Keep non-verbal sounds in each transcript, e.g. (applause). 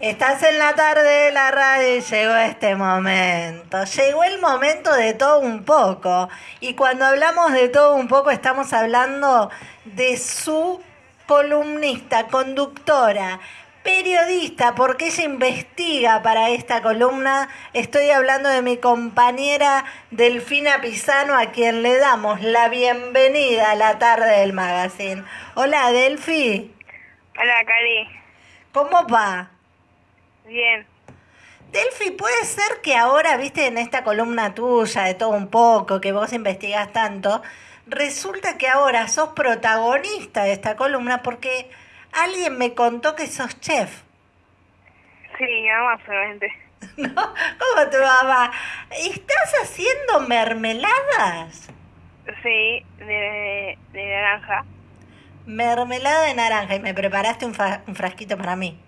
Estás en la tarde de la radio y llegó este momento. Llegó el momento de todo un poco. Y cuando hablamos de todo un poco estamos hablando de su columnista, conductora, periodista, porque ella investiga para esta columna. Estoy hablando de mi compañera Delfina Pisano, a quien le damos la bienvenida a la tarde del magazine. Hola, Delfi. Hola, Cari. ¿Cómo va? Bien. Delfi, puede ser que ahora, viste, en esta columna tuya de todo un poco, que vos investigás tanto, resulta que ahora sos protagonista de esta columna porque alguien me contó que sos chef. Sí, mamá solamente. (laughs) ¿No? ¿Cómo tu mamá? ¿Estás haciendo mermeladas? Sí, de, de naranja. Mermelada de naranja y me preparaste un, fa- un frasquito para mí.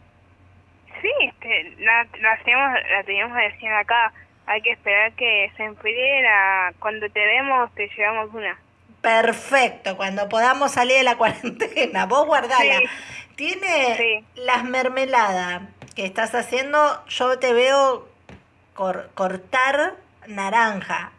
Sí, este, la, la, teníamos, la teníamos recién acá. Hay que esperar que se enfríe. La, cuando te demos, te llevamos una. Perfecto, cuando podamos salir de la (laughs) cuarentena, vos guardala. Sí. Tiene Sí. las mermeladas que estás haciendo, yo te veo cor- cortar naranja.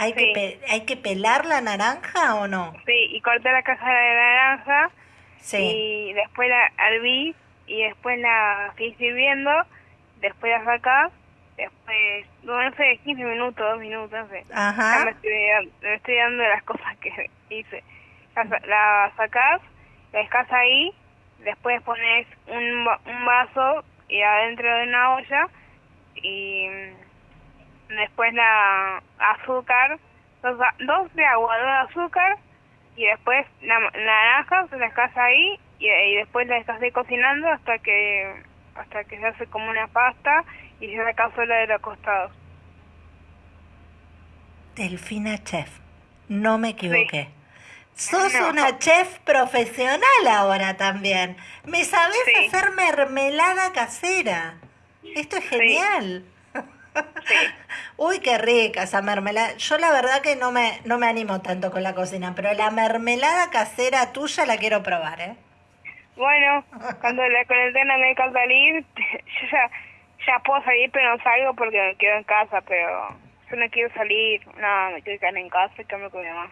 ¿Hay, que Sí. pe- ¿Hay que pelar la naranja o no? Sí, y corté la caja de naranja. Sí. Y después la herví. Y después la seguís sirviendo. Después la sacás. Después, no, sé, 15 minutos, 2 minutos, no sé. Ya me Ajá. estoy, dando- me estoy dando las cosas que (laughs) hice. La, la sacás, la dejás ahí, después pones un, un vaso y adentro de una olla y después la azúcar, dos, dos de agua, dos de azúcar y después la, naranja se la dejás ahí y, y después la dejas de cocinando hasta que hasta que se hace como una pasta y se saca sola de los costados. Delfina Chef, no me equivoqué. Sos No. una chef profesional ahora también. Me sabés Sí. hacer mermelada casera. Esto es genial. Uy, qué rica esa mermelada. Yo la verdad que no me, no me animo tanto con la cocina, pero la mermelada casera tuya la quiero probar, ¿eh? Bueno, cuando la cuarentena me deja salir, yo ya, ya puedo salir, pero no salgo porque me quedo en casa, pero yo no quiero salir, no, me quiero quedar en casa y quedarme con mi mamá.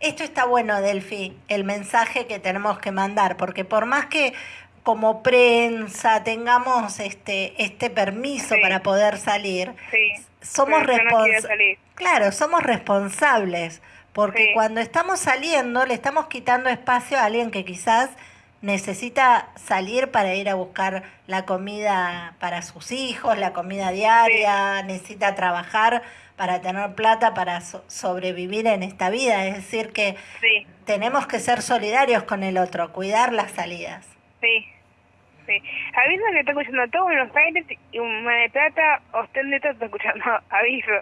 Esto está bueno, Delfi, el mensaje que tenemos que mandar, porque por más que como prensa tengamos este, este permiso Sí. para poder salir, Sí, somos responsables. Claro, somos responsables, porque Sí. cuando estamos saliendo le estamos quitando espacio a alguien que quizás necesita salir para ir a buscar la comida para sus hijos, la comida diaria, necesita trabajar para tener plata para so- sobrevivir en esta vida. Es decir, que tenemos que ser solidarios con el otro, cuidar las salidas. sí, sí. Aviso que está escuchando todo Buenos Aires y Mar del Plata, usted neta está escuchando, (laughs) aviso.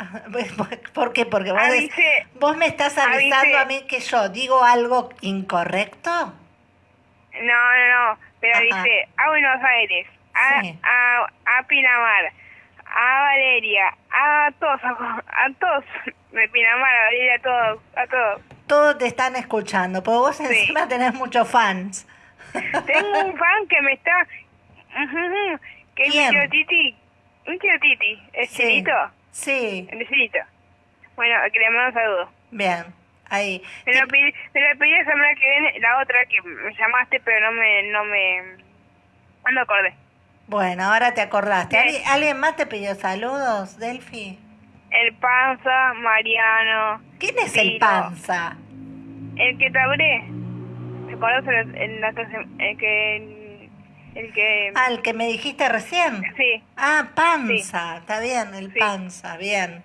(laughs) ¿Por qué? Porque vos, des- Avise. vos me estás avisando Avise. a mí que yo digo algo incorrecto. No, no, no, pero Ajá. dice a Buenos Aires, a, Sí. a, a Pinamar, a Valeria, a todos, a, a todos, de Pinamar, a Valeria, a todos, a todos. Todos te están escuchando, porque vos encima tenés muchos fans. Tengo un fan que me está, que es mi Titi, un tío Titi, el Sí. chinito, Sí, el chinito. Bueno, que le mando un saludo. bien, ahí. Me lo pedí, me lo pedí la semana que viene, la otra que me llamaste, pero no me, no me, no me acordé. Bueno, ahora te acordaste. ¿Alguien, alguien más te pidió saludos, Delphi? El Panza, Mariano, ¿Quién es el panza? El que te hablé. ¿Te acuerdas en la, en la clase- el que el, el que Ah, el que me dijiste recién. sí, Ah, panza, está bien, el Sí. panza, bien.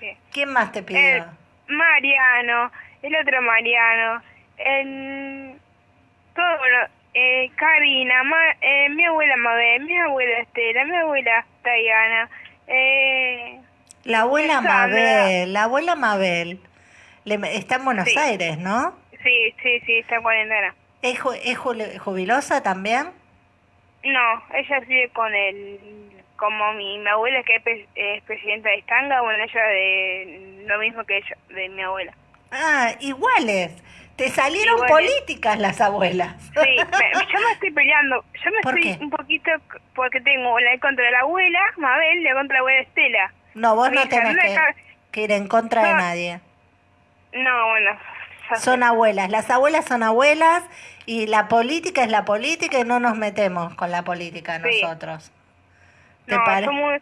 sí. ¿Quién más te pidió? El Mariano, el otro Mariano, el todo bueno, eh, Karina, Ma- eh, mi abuela Mabel, mi abuela Estela, mi abuela Diana, eh, La abuela Sandra. Mabel, la abuela Mabel. Le- está en Buenos Sí. Aires, ¿no? Sí, sí, sí, está en cuarentena. ¿Es, ju- es jubilosa también? No, ella sigue con el, como mi, mi abuela que es, pre- es presidenta de Estanga, bueno, ella de lo mismo que ella, de mi abuela. Ah, iguales. Te salieron Iguales. políticas las abuelas. Sí, me- yo me estoy peleando. Yo me ¿Por estoy qué? un poquito porque tengo la contra la abuela, Mabel, la contra la abuela Estela. No, vos no tenés que, ir en contra de nadie. No, bueno. (laughs) Son abuelas. Las abuelas son abuelas y la política es la política y no nos metemos con la política Sí. nosotros. ¿Te No, yo, mu-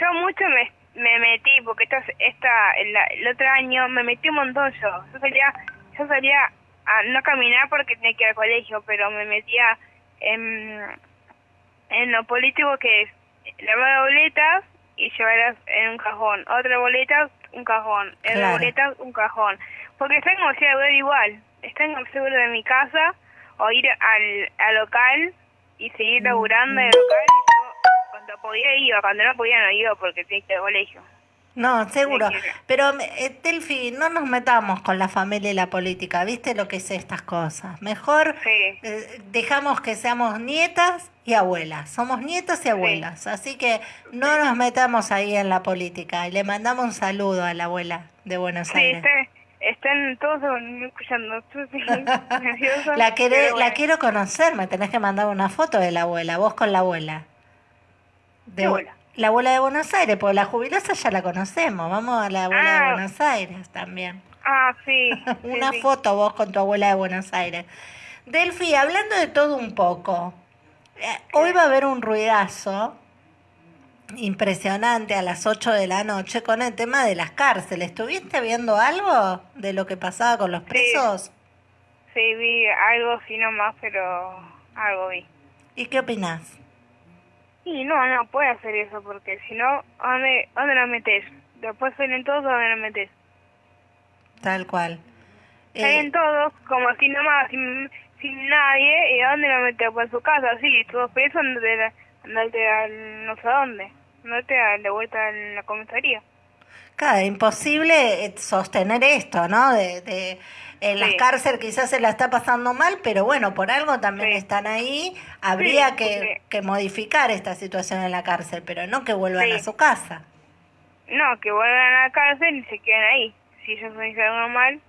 yo mucho me, me metí porque esta, esta el, el otro año me metí un montón yo. Yo salía, yo salía a no caminar porque tenía que ir al colegio, pero me metía en, en lo político que es lavar boletas y llevarlas en un cajón. Otra boleta, un cajón. Otra Claro. boleta, un cajón. Porque está en de Ver igual. Está en seguro de mi casa o ir al, al local y seguir laburando en el local. Y yo, cuando podía iba, cuando no podía no iba porque tenía que ir al colegio. No, seguro. Pero, eh, Delphi, no nos metamos con la familia y la política. ¿Viste lo que es estas cosas? Mejor Sí. eh, dejamos que seamos nietas y abuelas. Somos nietas y abuelas. Así que no nos metamos ahí en la política. Y le mandamos un saludo a la abuela de Buenos Sí, Aires. está- están todos escuchando. (laughs) La, queré- la quiero conocer, me tenés que mandar una foto de la abuela, vos con la abuela. De, ¿Qué abuela? La abuela de Buenos Aires, porque la jubilosa ya la conocemos. Vamos a la abuela de Ah. Buenos Aires también. Ah, sí. (laughs) Una sí. foto vos con tu abuela de Buenos Aires. Delphi, hablando de todo un poco, eh, hoy va a haber un ruidazo impresionante a las 8 de la noche con el tema de las cárceles. ¿Estuviste viendo algo de lo que pasaba con los presos? Sí, vi algo, sí nomás, pero algo vi. ¿Y qué opinás? Y no, no puede hacer eso porque si no, ¿a ¿dónde, ¿a dónde lo metes? Después salen todos, ¿a ¿dónde lo metes? Tal cual. Eh, Salen todos como así nomás, sin, sin nadie, ¿y dónde lo metes? Pues en su casa, sí, todos presos, andate, a- andate al no sé dónde, andate a de vuelta en la comisaría. Claro, imposible eh, sostener esto, ¿no? De, de en las Sí. cárceles quizás se la está pasando mal, pero bueno, por algo también Sí. están ahí. Habría Sí, que, modificar esta situación en la cárcel, pero no que vuelvan a su casa. No, que vuelvan a la cárcel y se queden ahí. Si ellos no hicieron mal,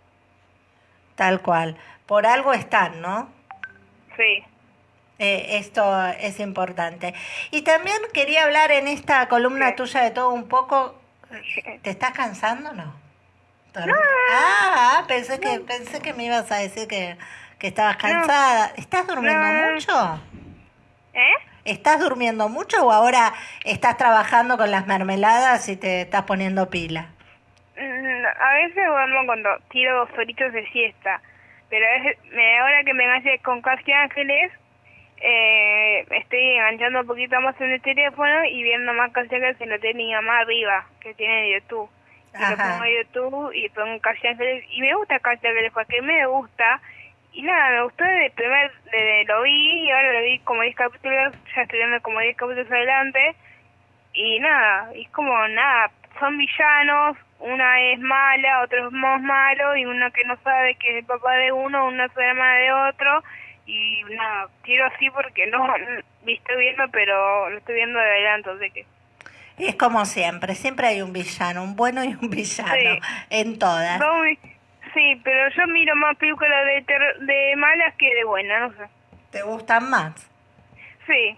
Tal cual. Por algo están, ¿no? sí. Eh, esto es importante. Y también quería hablar en esta columna Sí. tuya de todo un poco. ¿Te estás cansando o no? Dorm- Ah, pensé que pensé que me ibas a decir que, que estabas cansada. ¿Estás durmiendo No. mucho? ¿Eh? ¿Estás durmiendo mucho o ahora estás trabajando con las mermeladas y te estás poniendo pila? Mm, A veces duermo cuando tiro dos horitos de siesta, pero a veces, ahora que me enganché con Casi Ángeles, eh, estoy enganchando un poquito más en el teléfono y viendo más en lo tiene mi mamá arriba, que tiene YouTube. Y lo pongo en YouTube y pongo Ángeles, y me gusta Ángeles porque me gusta, y nada, me gustó desde el primer, desde lo vi, y ahora lo vi como 10 capítulos, ya estoy viendo como 10 capítulos adelante, y nada, es como nada, son villanos, una es mala, otro es más malo, y uno que no sabe que es el papá de uno, una es la hermana de otro, y nada, tiro así porque no, no estoy viendo, pero lo estoy viendo de adelanto, así que... Es como siempre, siempre hay un villano, un bueno y un villano Sí. en todas. No, sí, pero yo miro más películas de, ter- de malas que de buenas, no sé. ¿Te gustan más? Sí,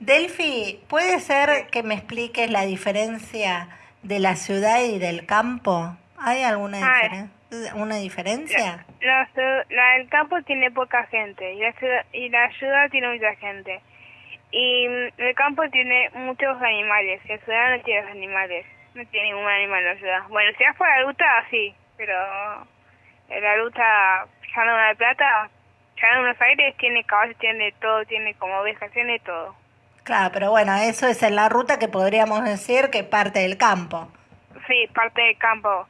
Delphi, ¿puede ser que me expliques la diferencia de la ciudad y del campo? ¿Hay alguna Ah, diferen- una diferencia? la, la del campo tiene poca gente y la ciudad, y la ciudad tiene mucha gente. Y mm, el campo tiene muchos animales y la ciudad no tiene animales. No tiene ningún animal en la ciudad. Bueno, si vas por la ruta, sí, pero en la ruta Llano de la Plata, Llano de Buenos Aires tiene caballos, tiene todo, tiene como ovejas, tiene todo. Claro, pero bueno, eso es en la ruta que podríamos decir que parte del campo. Sí, parte del campo.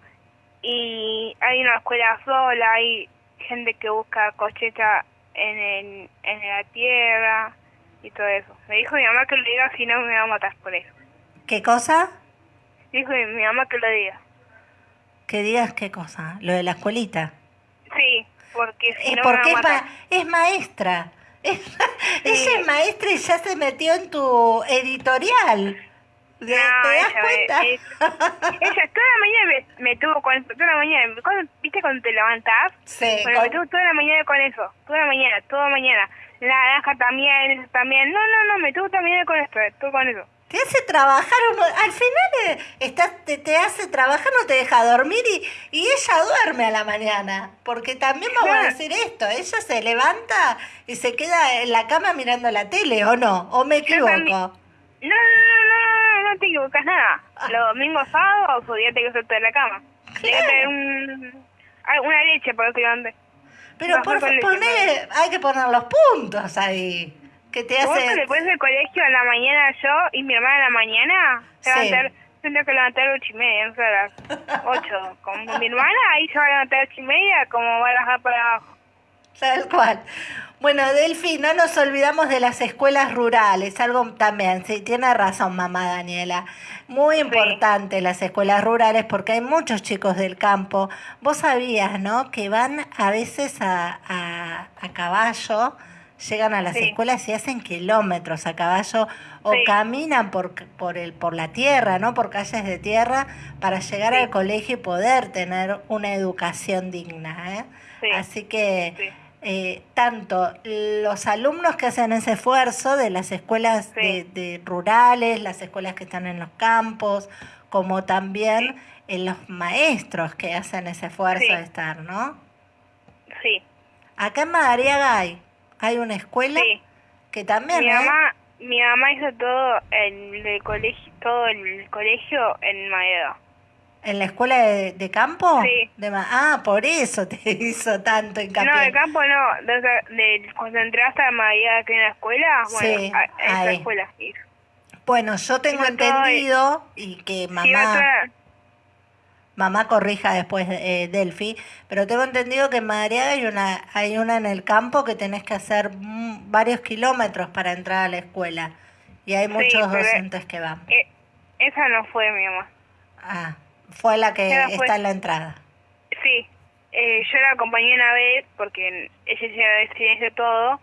Y hay una escuela sola, hay gente que busca cosecha en, el, en la tierra y todo eso. Me dijo mi mamá que lo diga, si no me va a matar por eso. ¿Qué cosa? Dijo mi, mamá que lo diga. Que digas qué cosa, lo de la escuelita. Sí, porque si Es no porque me es, va a matar. ma- es maestra. (laughs) Es- Ella es maestra y ya se metió en tu editorial. ¿Te, No, te das ella, me- cuenta? es- ella toda la mañana me, me tuvo con toda la mañana, cuando- ¿viste cuando te levantás? Sí, Bueno, me con- tuvo toda la mañana con eso, toda la mañana, toda la mañana. La naranja también, eso también. No, no, no, me tuvo toda la mañana con esto, todo con eso. Te hace trabajar, un mo- al final eh, estás, te, te hace trabajar, no te deja dormir y, y ella duerme a la mañana. Porque también vamos a Claro. decir esto, ella se levanta y se queda en la cama mirando la tele, ¿o no? ¿O me también. equivoco? No, no, no, no, te equivocas nada. Ah. Los domingos, sábados, o día te que de la cama. Tienes que tener un, ah, una leche para que levantes. Pero por poner, hay que poner los puntos ahí. Que te hace... después del colegio a la mañana yo y mi hermana a la mañana, se va a tendré que levantar a las ocho y media, no sé, a las (laughs) ocho. Con mi hermana ahí se va a levantar a las ocho y media, como va a bajar para abajo. Tal cual. Bueno, Delfi, no nos olvidamos de las escuelas rurales, algo también, sí, tiene razón mamá Daniela. Muy importante las escuelas rurales porque hay muchos chicos del campo. Vos sabías, ¿no? Que van a veces a, a, a caballo, llegan a las Sí. escuelas y hacen kilómetros a caballo o caminan por, por, el, por la tierra, ¿no? Por calles de tierra para llegar al colegio y poder tener una educación digna, ¿eh? Sí. Así que Sí. Eh, tanto los alumnos que hacen ese esfuerzo de las escuelas de, Sí. de rurales, las escuelas que están en los campos, como también eh, los maestros que hacen ese esfuerzo Sí. de estar, ¿no? Sí, Acá en Madariaga hay, hay una escuela que también, Mi ¿eh? mamá, mi mamá hizo todo el, el colegio, todo el colegio en Maeda. ¿En la escuela de, de campo? Sí. De ah, por eso te (laughs) hizo tanto hincapié. No, de campo no, de, de- cuando entraste a Maeda que en la escuela, bueno, Sí, a, a esa escuela. hizo. Bueno, yo tengo Hizo entendido y que Sí, mamá... Mamá corrija después eh, Delphi, pero tengo entendido que en Madariaga hay una, hay una en el campo que tenés que hacer varios kilómetros para entrar a la escuela. Y hay muchos docentes que van. eh, esa no fue mi mamá. Ah, fue la que fue- está en la entrada. Sí, eh, yo la acompañé una vez porque ella ya hizo todo.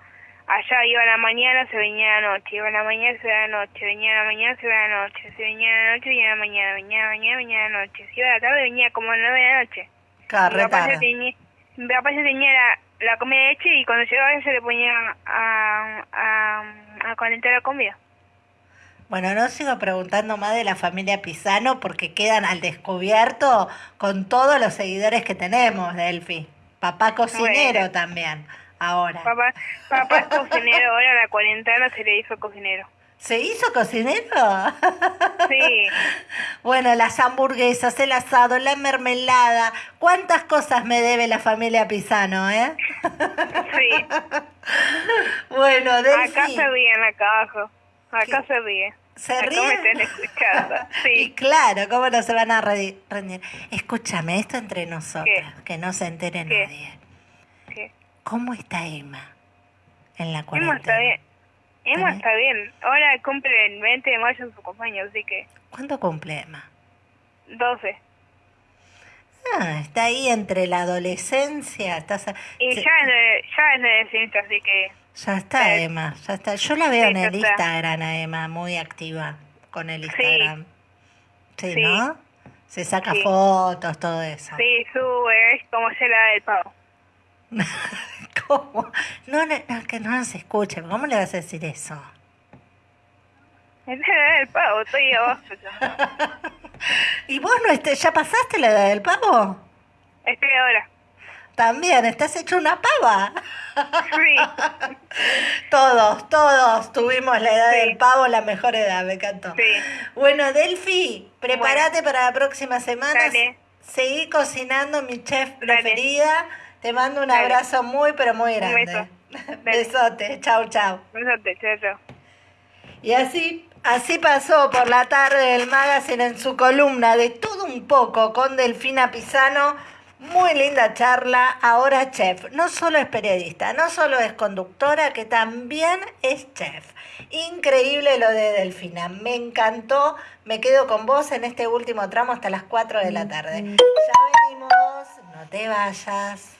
Allá iba a la mañana, se venía a la noche, iba a la mañana, se venía a la noche, venía a la mañana, se venía a la noche, se venía a la noche, venía a la mañana, venía a la mañana, venía a la noche. Si iba a la tarde, venía como a las nueve de la noche. Claro, mi, papá ya tenía, mi papá ya tenía la, la comida hecha y cuando llegaba ella le ponía a, a, a calentar la comida. Bueno, no sigo preguntando más de la familia Pisano porque quedan al descubierto con todos los seguidores que tenemos, Delphi. Papá cocinero Bueno. también, ahora. Papá, papá es cocinero, ahora la cuarentena se le hizo cocinero. ¿Se hizo cocinero? Sí. Bueno, las hamburguesas, el asado, la mermelada. ¿Cuántas cosas me debe la familia Pisano, eh? Sí. (laughs) Bueno, Acá Delphi, se ríen acá abajo. Acá se ríe. ¿se Acá me ríen? están escuchando. (laughs) Y Sí. claro, ¿cómo no se van a re- rendir? Escúchame, esto entre nosotros, ¿Qué? que no se entere ¿Qué? nadie. sí. ¿Cómo está Emma en la Emma cuarentena? está bien. Emma está bien. Ahora cumple el 20 de mayo su cumpleaños, así que ¿Cuándo cumple Emma? 12. Ah, está ahí entre la adolescencia, estás a- Y se- ya es de, ya es de así que Ya está Sí. Emma, ya está. Yo la veo Sí, en el. Instagram a Emma, muy activa con el Instagram. Sí, Sí. ¿no? Se saca Sí. fotos, todo eso. sí, sube, es como se la del pavo. (laughs) ¿Cómo? No, no, no, que no nos escuche. ¿Cómo le vas a decir eso? (laughs) Es la del pavo, estoy abajo. (laughs) ¿Y vos no este, ya pasaste la edad del pavo? Estoy ahora. También, estás hecho una pava. Sí. (laughs) Todos, todos tuvimos la edad Sí. del pavo, la mejor edad, me encantó. Sí. Bueno, Delphi, prepárate para la próxima semana. Dale. Seguí cocinando, mi chef Dale. preferida. Te mando un Dale. abrazo muy, pero muy Un grande. beso. (laughs) Dale. Besote, chau, chau. Besote, chao, chao. Y así, así pasó por la tarde del magazine en su columna de todo un poco con Delfina Pisano. Muy linda charla. Ahora chef. No solo es periodista, no solo es conductora, que también es chef. Increíble lo de Delfina. Me encantó. Me quedo con vos en este último tramo hasta las 4 de la tarde. Ya venimos. No te vayas.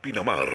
Pinamar.